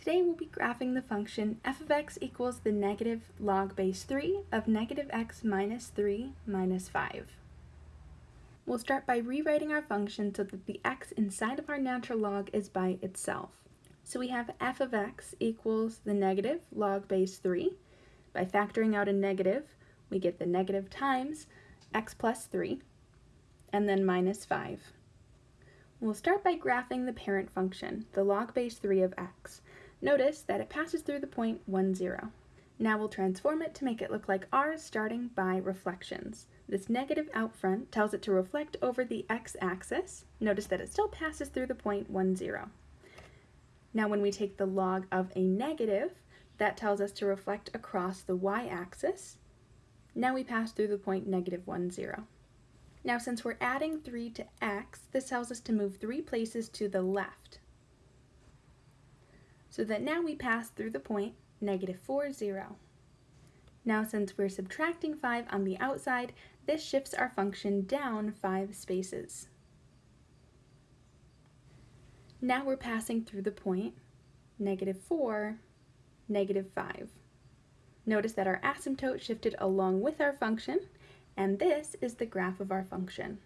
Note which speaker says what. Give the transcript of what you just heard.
Speaker 1: Today we'll be graphing the function f of x equals the negative log base 3 of negative x minus 3 minus 5. We'll start by rewriting our function so that the x inside of our natural log is by itself. So we have f of x equals the negative log base 3. By factoring out a negative, we get the negative times x plus 3, and then minus 5. We'll start by graphing the parent function, the log base 3 of x. Notice that it passes through the point 1, 0. Now we'll transform it to make it look like ours starting by reflections. This negative out front tells it to reflect over the x-axis. Notice that it still passes through the point 1, 0. Now when we take the log of a negative, that tells us to reflect across the y-axis. Now we pass through the point negative 1, 0. Now since we're adding 3 to x, this tells us to move 3 places to the left so that now we pass through the point negative 4, 0. Now since we're subtracting 5 on the outside, this shifts our function down 5 spaces. Now we're passing through the point negative 4, negative 5. Notice that our asymptote shifted along with our function, and this is the graph of our function.